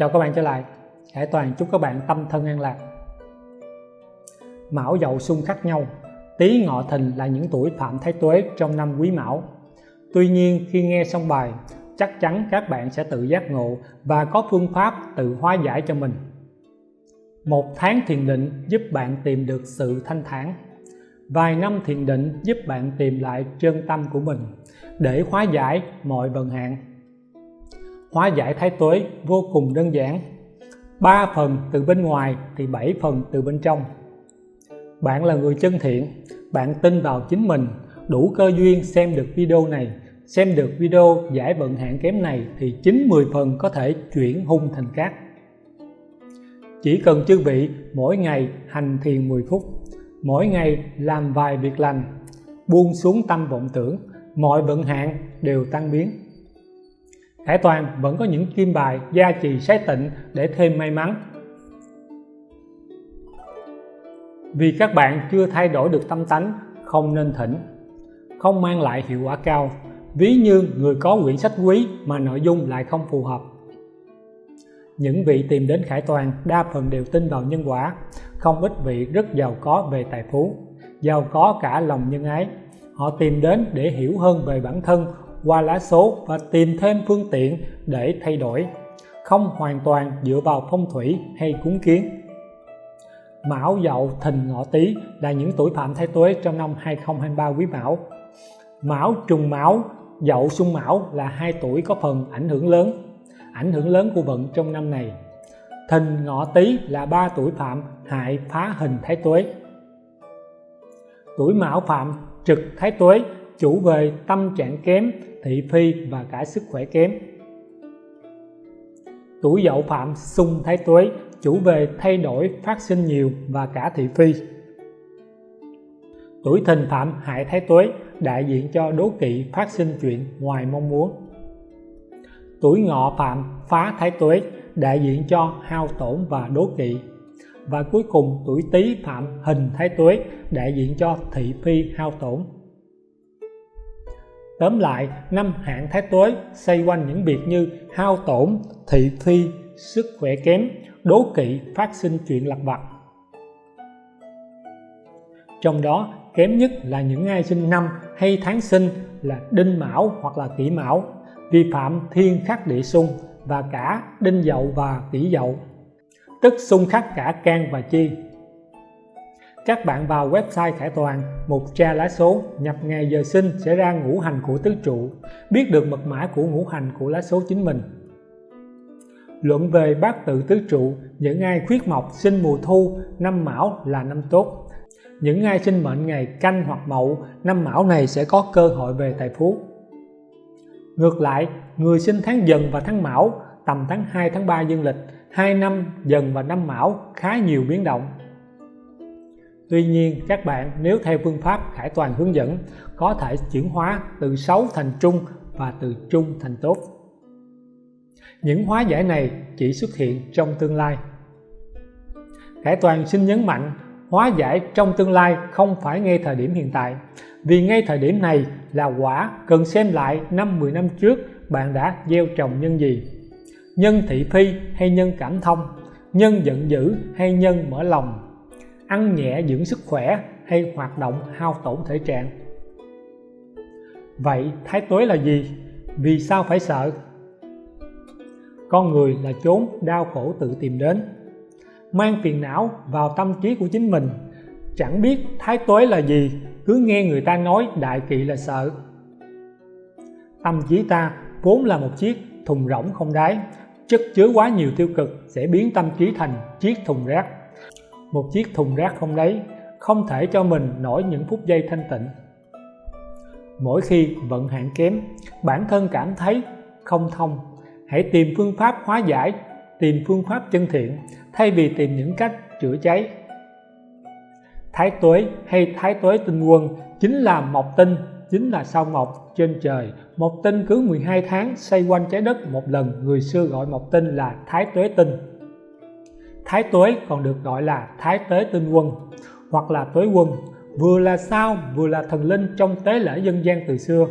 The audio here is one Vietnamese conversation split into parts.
chào các bạn trở lại. Hải Toàn chúc các bạn tâm thân an lạc. Mão dậu xung khắc nhau. Tý ngọ thìn là những tuổi phạm thái tuế trong năm quý mão. Tuy nhiên, khi nghe xong bài, chắc chắn các bạn sẽ tự giác ngộ và có phương pháp tự hóa giải cho mình. Một tháng thiền định giúp bạn tìm được sự thanh thản. Vài năm thiền định giúp bạn tìm lại chân tâm của mình để hóa giải mọi vận hạn hóa giải thái tuế vô cùng đơn giản. Ba phần từ bên ngoài thì bảy phần từ bên trong. Bạn là người chân thiện, bạn tin vào chính mình, đủ cơ duyên xem được video này, xem được video giải vận hạn kém này thì 9-10 phần có thể chuyển hung thành cát. Chỉ cần chư vị mỗi ngày hành thiền 10 phút, mỗi ngày làm vài việc lành, buông xuống tâm vọng tưởng, mọi vận hạn đều tan biến. Khải Toàn vẫn có những kim bài gia trì sái tịnh để thêm may mắn. Vì các bạn chưa thay đổi được tâm tánh, không nên thỉnh. Không mang lại hiệu quả cao, ví như người có quyển sách quý mà nội dung lại không phù hợp. Những vị tìm đến Khải Toàn đa phần đều tin vào nhân quả, không ít vị rất giàu có về tài phú, giàu có cả lòng nhân ái. Họ tìm đến để hiểu hơn về bản thân qua lá số và tìm thêm phương tiện để thay đổi, không hoàn toàn dựa vào phong thủy hay cúng kiến. Mão Dậu Thìn Ngọ Tý là những tuổi phạm thái tuế trong năm 2023 quý Mão. Mão trùng Mão, Dậu xung Mão là hai tuổi có phần ảnh hưởng lớn, ảnh hưởng lớn của vận trong năm này. Thìn Ngọ Tý là ba tuổi phạm hại phá hình Thái Tuế. Tuổi Mão phạm trực Thái Tuế, chủ về tâm trạng kém thị phi và cả sức khỏe kém. Tuổi Dậu phạm xung Thái Tuế, chủ về thay đổi phát sinh nhiều và cả thị phi. Tuổi Thìn phạm hại Thái Tuế, đại diện cho đố kỵ phát sinh chuyện ngoài mong muốn. Tuổi ngọ phạm phá thái tuế, đại diện cho hao tổn và đố kỵ. Và cuối cùng, tuổi tý phạm hình thái tuế, đại diện cho thị phi hao tổn tóm lại, năm hạn thái tuế xoay quanh những việc như hao tổn, thị phi sức khỏe kém, đố kỵ, phát sinh chuyện lặt vặt. Trong đó, kém nhất là những ai sinh năm hay tháng sinh là đinh mão hoặc là kỷ mão, vi phạm thiên khắc địa xung và cả đinh dậu và kỷ dậu. Tức xung khắc cả can và chi các bạn vào website Khải Toàn một tra lá số, nhập ngày giờ sinh sẽ ra ngũ hành của tứ trụ. Biết được mật mã của ngũ hành của lá số chính mình. Luận về bát tự tứ trụ, những ai khuyết mộc, sinh mùa thu, năm mão là năm tốt. Những ai sinh mệnh ngày canh hoặc mậu, năm mão này sẽ có cơ hội về tài phú. Ngược lại, người sinh tháng dần và tháng mão, tầm tháng 2 tháng 3 dương lịch, hai năm dần và năm mão khá nhiều biến động. Tuy nhiên, các bạn, nếu theo phương pháp khải toàn hướng dẫn, có thể chuyển hóa từ xấu thành trung và từ trung thành tốt. Những hóa giải này chỉ xuất hiện trong tương lai. Khải toàn xin nhấn mạnh, hóa giải trong tương lai không phải ngay thời điểm hiện tại, vì ngay thời điểm này là quả cần xem lại năm 10 năm trước bạn đã gieo trồng nhân gì. Nhân thị phi hay nhân cảm thông, nhân giận dữ hay nhân mở lòng? Ăn nhẹ dưỡng sức khỏe hay hoạt động hao tổn thể trạng. Vậy thái tuế là gì? Vì sao phải sợ? Con người là chốn đau khổ tự tìm đến. Mang phiền não vào tâm trí của chính mình. Chẳng biết thái tuế là gì, cứ nghe người ta nói đại kỵ là sợ. Tâm trí ta vốn là một chiếc thùng rỗng không đáy, chất chứa quá nhiều tiêu cực sẽ biến tâm trí thành chiếc thùng rác một chiếc thùng rác không đáy không thể cho mình nổi những phút giây thanh tịnh. Mỗi khi vận hạn kém, bản thân cảm thấy không thông. Hãy tìm phương pháp hóa giải, tìm phương pháp chân thiện, thay vì tìm những cách chữa cháy. Thái tuế hay thái tuế tinh quân chính là mộc tinh, chính là sao mộc trên trời. Mộc tinh cứ 12 tháng xoay quanh trái đất một lần, người xưa gọi mộc tinh là thái tuế tinh thái tuế còn được gọi là thái Tế tinh quân, hoặc là tuế quân, vừa là sao, vừa là thần linh trong tế lễ dân gian từ xưa.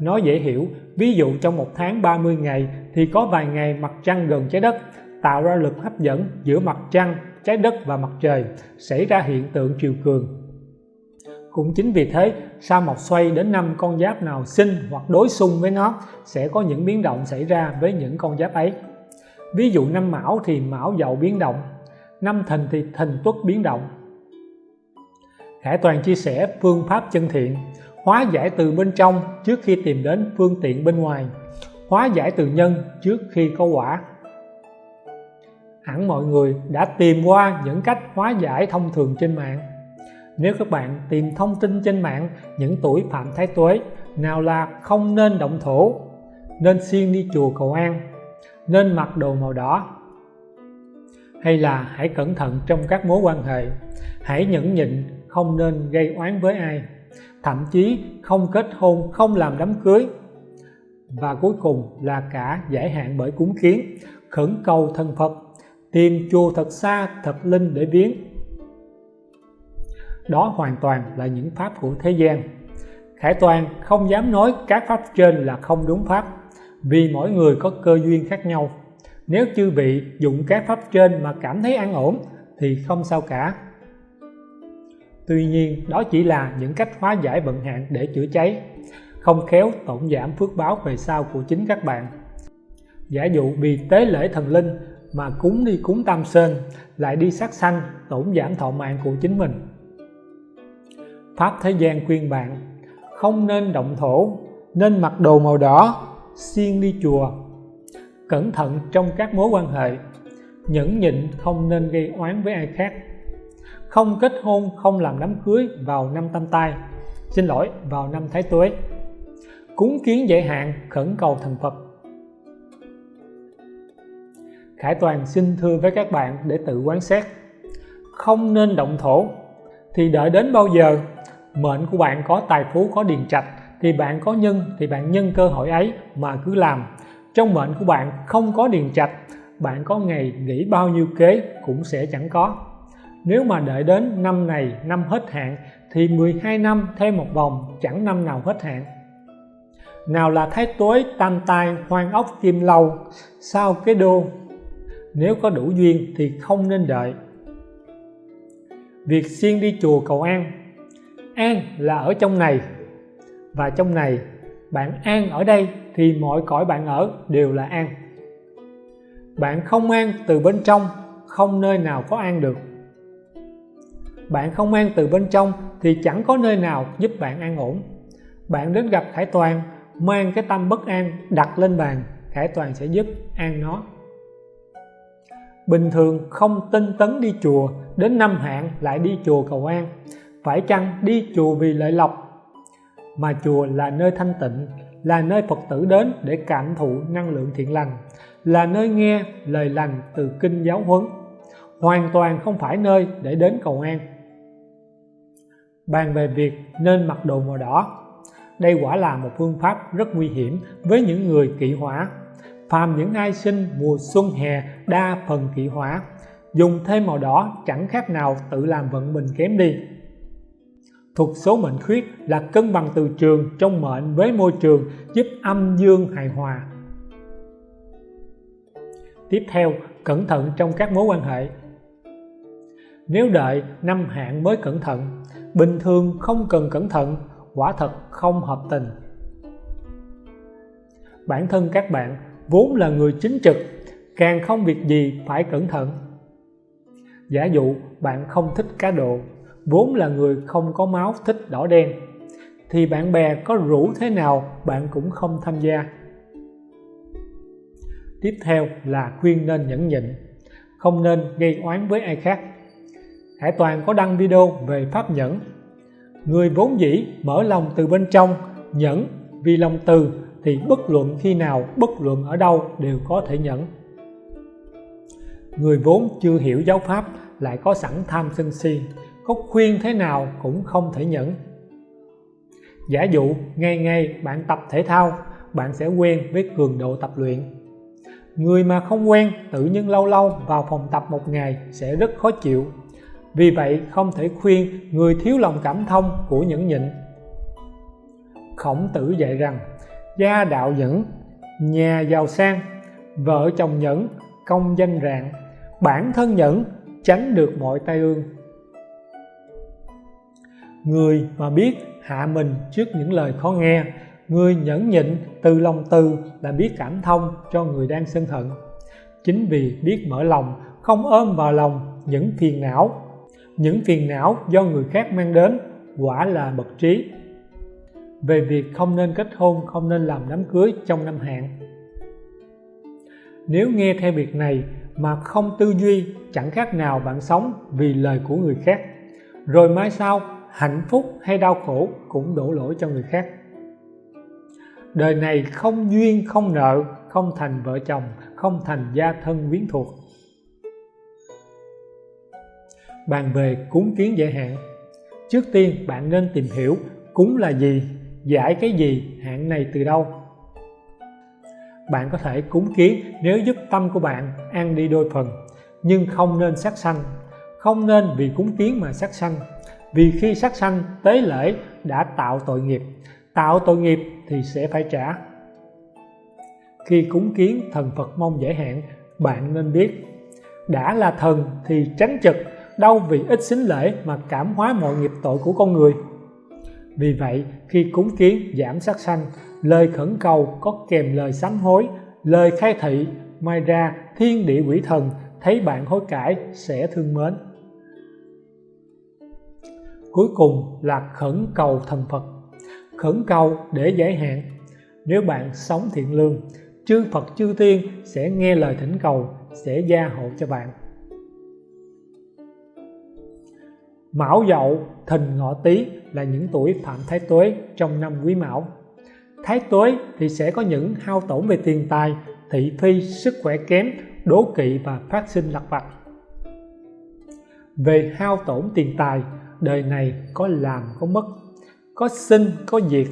Nói dễ hiểu, ví dụ trong một tháng 30 ngày thì có vài ngày mặt trăng gần trái đất, tạo ra lực hấp dẫn giữa mặt trăng, trái đất và mặt trời, xảy ra hiện tượng triều cường. Cũng chính vì thế, sao mộc xoay đến năm con giáp nào sinh hoặc đối xung với nó, sẽ có những biến động xảy ra với những con giáp ấy ví dụ năm mão thì mão dậu biến động, năm thìn thì thìn tuất biến động. Khải Toàn chia sẻ phương pháp chân thiện, hóa giải từ bên trong trước khi tìm đến phương tiện bên ngoài, hóa giải từ nhân trước khi có quả. Hẳn mọi người đã tìm qua những cách hóa giải thông thường trên mạng. Nếu các bạn tìm thông tin trên mạng những tuổi phạm thái tuế, nào là không nên động thổ, nên xuyên đi chùa cầu an nên mặc đồ màu đỏ. Hay là hãy cẩn thận trong các mối quan hệ. Hãy nhẫn nhịn, không nên gây oán với ai. Thậm chí không kết hôn, không làm đám cưới. Và cuối cùng là cả giải hạn bởi cúng kiến, khẩn cầu thần Phật, tìm chùa thật xa, thật linh để viếng. Đó hoàn toàn là những pháp của thế gian. Khải Toàn không dám nói các pháp trên là không đúng pháp vì mỗi người có cơ duyên khác nhau. Nếu chư vị dụng các pháp trên mà cảm thấy an ổn, thì không sao cả. Tuy nhiên, đó chỉ là những cách hóa giải vận hạn để chữa cháy, không khéo tổn giảm phước báo về sau của chính các bạn. Giả dụ vì tế lễ thần linh mà cúng đi cúng tam sơn, lại đi sát sanh, tổn giảm thọ mạng của chính mình. Pháp thế gian khuyên bạn, không nên động thổ, nên mặc đồ màu đỏ siêng đi chùa. Cẩn thận trong các mối quan hệ. Nhẫn nhịn không nên gây oán với ai khác. Không kết hôn, không làm đám cưới vào năm tam tai xin lỗi, vào năm thái tuế. Cúng kiến dễ hạn, khẩn cầu thần Phật. Khải Toàn xin thưa với các bạn để tự quán xét. Không nên động thổ, thì đợi đến bao giờ, mệnh của bạn có tài phú, có điền trạch thì bạn có nhân, thì bạn nhân cơ hội ấy mà cứ làm. Trong mệnh của bạn không có điền trạch, bạn có ngày nghỉ bao nhiêu kế cũng sẽ chẳng có. Nếu mà đợi đến năm này năm hết hạn, thì 12 năm thêm một vòng, chẳng năm nào hết hạn. Nào là thái tối tam tai, hoang ốc, kim lâu, sao cái đô? Nếu có đủ duyên thì không nên đợi. Việc xuyên đi chùa cầu an. An là ở trong này và trong này bạn an ở đây thì mọi cõi bạn ở đều là an. Bạn không an từ bên trong, không nơi nào có an được. Bạn không an từ bên trong thì chẳng có nơi nào giúp bạn an ổn. Bạn đến gặp Khải Toàn, mang cái tâm bất an đặt lên bàn, Khải Toàn sẽ giúp an nó. Bình thường không tinh tấn đi chùa, đến năm hạn lại đi chùa cầu an. Phải chăng đi chùa vì lợi lộc mà chùa là nơi thanh tịnh, là nơi Phật tử đến để cảm thụ năng lượng thiện lành, là nơi nghe lời lành từ kinh giáo huấn. Hoàn toàn không phải nơi để đến cầu an. Bàn về việc nên mặc đồ màu đỏ, đây quả là một phương pháp rất nguy hiểm với những người kỵ hỏa. Phàm những ai sinh mùa xuân, hè, đa phần kỵ hỏa, dùng thêm màu đỏ chẳng khác nào tự làm vận mình kém đi thuộc số mệnh khuyết là cân bằng từ trường trong mệnh với môi trường giúp âm dương hài hòa. Tiếp theo, cẩn thận trong các mối quan hệ. Nếu đợi năm hạn mới cẩn thận, bình thường không cần cẩn thận, quả thật không hợp tình. Bản thân các bạn vốn là người chính trực, càng không việc gì phải cẩn thận. Giả dụ bạn không thích cá độ vốn là người không có máu, thích đỏ đen. Thì bạn bè có rủ thế nào, bạn cũng không tham gia. Tiếp theo là khuyên nên nhẫn nhịn, không nên gây oán với ai khác. Hải Toàn có đăng video về pháp nhẫn. Người vốn dĩ mở lòng từ bên trong, nhẫn vì lòng từ thì bất luận khi nào, bất luận ở đâu đều có thể nhẫn. Người vốn chưa hiểu giáo pháp lại có sẵn tham sân si có khuyên thế nào cũng không thể nhẫn. Giả dụ ngày ngày bạn tập thể thao, bạn sẽ quen với cường độ tập luyện. Người mà không quen, tự nhiên lâu lâu vào phòng tập một ngày sẽ rất khó chịu. Vì vậy, không thể khuyên người thiếu lòng cảm thông của nhẫn nhịn. Khổng tử dạy rằng, gia đạo nhẫn, nhà giàu sang, vợ chồng nhẫn, công danh rạng. Bản thân nhẫn, tránh được mọi tai ương người mà biết hạ mình trước những lời khó nghe, người nhẫn nhịn từ lòng từ là biết cảm thông cho người đang sân hận. Chính vì biết mở lòng, không ôm vào lòng những phiền não. Những phiền não do người khác mang đến, quả là bậc trí. Về việc không nên kết hôn, không nên làm đám cưới trong năm hạn. Nếu nghe theo việc này mà không tư duy, chẳng khác nào bạn sống vì lời của người khác. Rồi mai sau hạnh phúc hay đau khổ cũng đổ lỗi cho người khác. Đời này không duyên, không nợ, không thành vợ chồng, không thành gia thân quyến thuộc. Bàn về cúng kiến giải hạn. Trước tiên bạn nên tìm hiểu cúng là gì, giải cái gì, hạn này từ đâu. Bạn có thể cúng kiến nếu giúp tâm của bạn ăn đi đôi phần, nhưng không nên sát sanh. Không nên vì cúng kiến mà sát sanh vì khi sát sanh, tế lễ đã tạo tội nghiệp. Tạo tội nghiệp thì sẽ phải trả. Khi cúng kiến, thần Phật mong giải hạn, bạn nên biết. Đã là thần thì tránh trực đâu vì ít xính lễ mà cảm hóa mọi nghiệp tội của con người. Vì vậy, khi cúng kiến, giảm sát sanh, lời khẩn cầu, có kèm lời sám hối, lời khai thị mai ra thiên địa quỷ thần, thấy bạn hối cải, sẽ thương mến cuối cùng là khẩn cầu thần Phật khẩn cầu để giải hạn nếu bạn sống thiện lương chư Phật chư Tiên sẽ nghe lời thỉnh cầu sẽ gia hộ cho bạn Mão Dậu, Thìn Ngọ Tý là những tuổi phạm thái tuế trong năm Quý Mão. Thái tuế thì sẽ có những hao tổn về tiền tài, thị phi, sức khỏe kém, đố kỵ và phát sinh lặt vặt. Về hao tổn tiền tài, đời này có làm có mất, có sinh có diệt.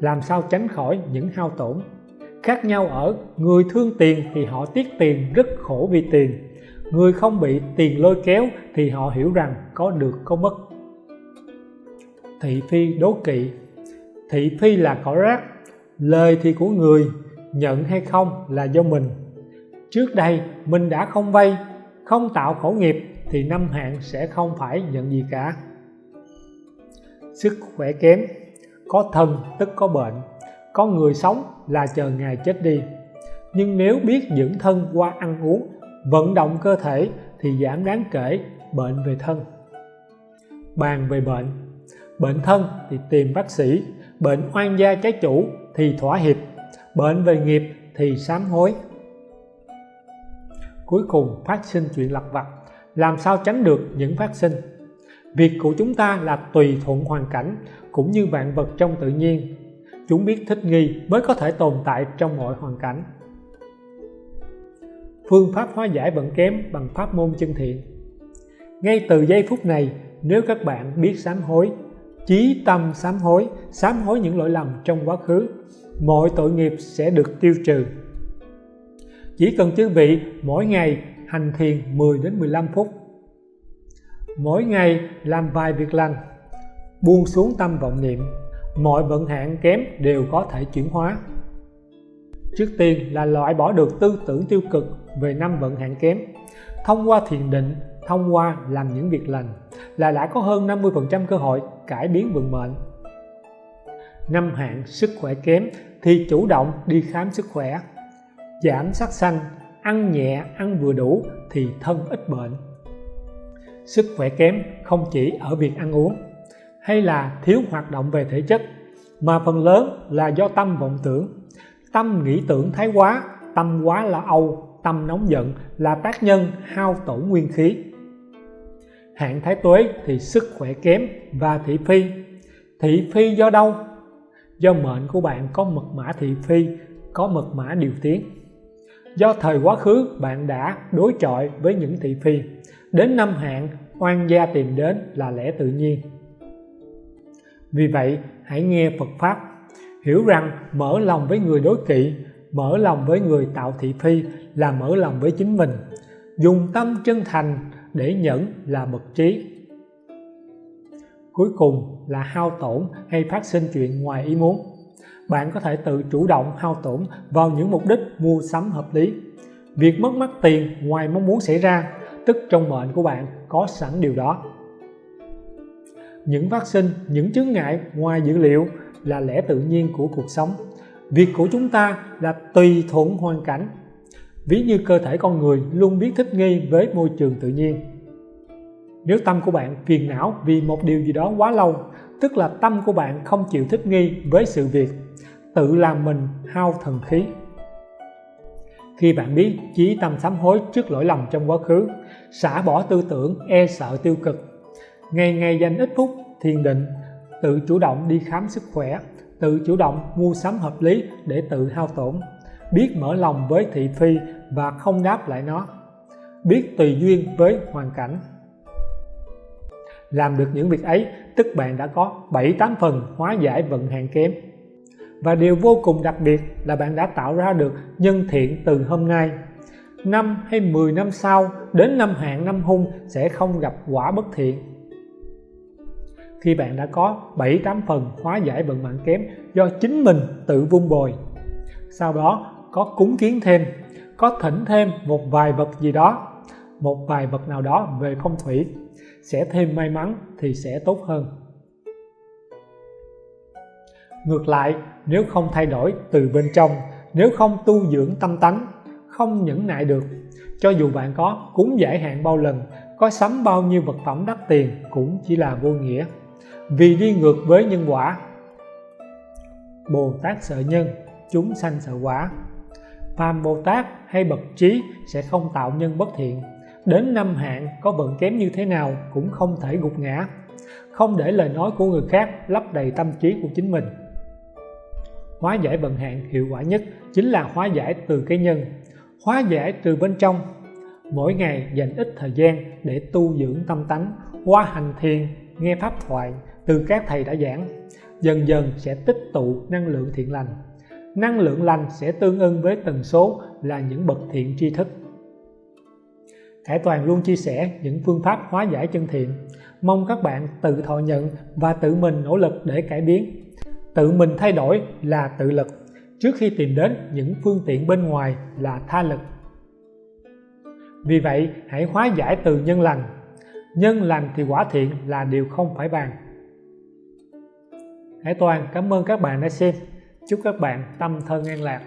Làm sao tránh khỏi những hao tổn? Khác nhau ở người thương tiền thì họ tiếc tiền rất khổ vì tiền. Người không bị tiền lôi kéo thì họ hiểu rằng có được có mất. Thị phi đố kỵ. Thị phi là cỏ rác. Lời thì của người nhận hay không là do mình. Trước đây mình đã không vay không tạo khổ nghiệp thì năm hạn sẽ không phải nhận gì cả. Sức khỏe kém, có thân tức có bệnh, có người sống là chờ ngày chết đi. Nhưng nếu biết dưỡng thân qua ăn uống, vận động cơ thể thì giảm đáng kể bệnh về thân. Bàn về bệnh bệnh thân thì tìm bác sĩ, bệnh oan gia trái chủ thì thỏa hiệp, bệnh về nghiệp thì sám hối. Cuối cùng phát sinh chuyện lặt vặt làm sao tránh được những phát sinh. Việc của chúng ta là tùy thuận hoàn cảnh cũng như vạn vật trong tự nhiên. Chúng biết thích nghi mới có thể tồn tại trong mọi hoàn cảnh. Phương pháp hóa giải vận kém bằng pháp môn chân thiện. Ngay từ giây phút này, nếu các bạn biết sám hối, chí tâm sám hối sám hối những lỗi lầm trong quá khứ, mọi tội nghiệp sẽ được tiêu trừ. Chỉ cần chư vị mỗi ngày hành thiền 10 đến 15 phút. Mỗi ngày làm vài việc lành, buông xuống tâm vọng niệm, mọi vận hạn kém đều có thể chuyển hóa. Trước tiên là loại bỏ được tư tưởng tiêu cực về năm vận hạn kém, thông qua thiền định, thông qua làm những việc lành là đã có hơn 50% cơ hội cải biến vận mệnh. Năm hạn sức khỏe kém thì chủ động đi khám sức khỏe, giảm sát sanh ăn nhẹ, ăn vừa đủ thì thân ít bệnh. Sức khỏe kém không chỉ ở việc ăn uống hay là thiếu hoạt động về thể chất, mà phần lớn là do tâm vọng tưởng. Tâm nghĩ tưởng thái quá, tâm quá là âu, tâm nóng giận là tác nhân hao tổn nguyên khí. Hạn thái tuế thì sức khỏe kém và thị phi. Thị phi do đâu? Do mệnh của bạn có mật mã thị phi, có mật mã điều tiến do thời quá khứ, bạn đã đối chọi với những thị phi. Đến năm hạn, oan gia tìm đến là lẽ tự nhiên. Vì vậy, hãy nghe Phật Pháp. Hiểu rằng mở lòng với người đối kỵ, mở lòng với người tạo thị phi là mở lòng với chính mình. Dùng tâm chân thành để nhẫn là bậc trí. Cuối cùng là hao tổn hay phát sinh chuyện ngoài ý muốn bạn có thể tự chủ động hao tổn vào những mục đích mua sắm hợp lý. Việc mất mát tiền ngoài mong muốn xảy ra, tức trong mệnh của bạn có sẵn điều đó. Những phát sinh những chứng ngại ngoài dữ liệu là lẽ tự nhiên của cuộc sống. Việc của chúng ta là tùy thuận hoàn cảnh. Ví như cơ thể con người luôn biết thích nghi với môi trường tự nhiên nếu tâm của bạn phiền não vì một điều gì đó quá lâu, tức là tâm của bạn không chịu thích nghi với sự việc, tự làm mình hao thần khí. Khi bạn biết chí tâm sám hối trước lỗi lầm trong quá khứ, xả bỏ tư tưởng e sợ tiêu cực, ngày ngày dành ít phút thiền định, tự chủ động đi khám sức khỏe, tự chủ động mua sắm hợp lý để tự hao tổn, biết mở lòng với thị phi và không đáp lại nó, biết tùy duyên với hoàn cảnh làm được những việc ấy, tức bạn đã có 7-8 phần hóa giải vận hạn kém. Và điều vô cùng đặc biệt là bạn đã tạo ra được nhân thiện từ hôm nay. Năm hay 10 năm sau, đến năm hạn năm hung sẽ không gặp quả bất thiện. Khi bạn đã có 7-8 phần hóa giải vận mạng kém do chính mình tự vun bồi. Sau đó, có cúng kiến thêm, có thỉnh thêm một vài vật gì đó, một vài vật nào đó về phong thủy sẽ thêm may mắn thì sẽ tốt hơn. Ngược lại, nếu không thay đổi từ bên trong, nếu không tu dưỡng tâm tánh, không nhẫn nại được, cho dù bạn có cúng giải hạn bao lần, có sắm bao nhiêu vật phẩm đắt tiền cũng chỉ là vô nghĩa. Vì đi ngược với nhân quả Bồ Tát sợ nhân, chúng sanh sợ quả. Phàm Bồ Tát hay bậc trí sẽ không tạo nhân bất thiện đến năm hạn, có vận kém như thế nào cũng không thể gục ngã. Không để lời nói của người khác lấp đầy tâm trí của chính mình. Hóa giải vận hạn hiệu quả nhất chính là hóa giải từ cái nhân. Hóa giải từ bên trong. Mỗi ngày dành ít thời gian để tu dưỡng tâm tánh, qua hành thiền, nghe pháp thoại từ các thầy đã giảng. Dần dần sẽ tích tụ năng lượng thiện lành. Năng lượng lành sẽ tương ưng với tần số là những bậc thiện tri thức. Khải Toàn luôn chia sẻ những phương pháp hóa giải chân thiện. Mong các bạn tự thọ nhận và tự mình nỗ lực để cải biến. Tự mình thay đổi là tự lực. Trước khi tìm đến những phương tiện bên ngoài là tha lực. Vì vậy, hãy hóa giải từ nhân lành. Nhân lành thì quả thiện là điều không phải bàn. Hải Toàn, cảm ơn các bạn đã xem. Chúc các bạn tâm thân an lạc.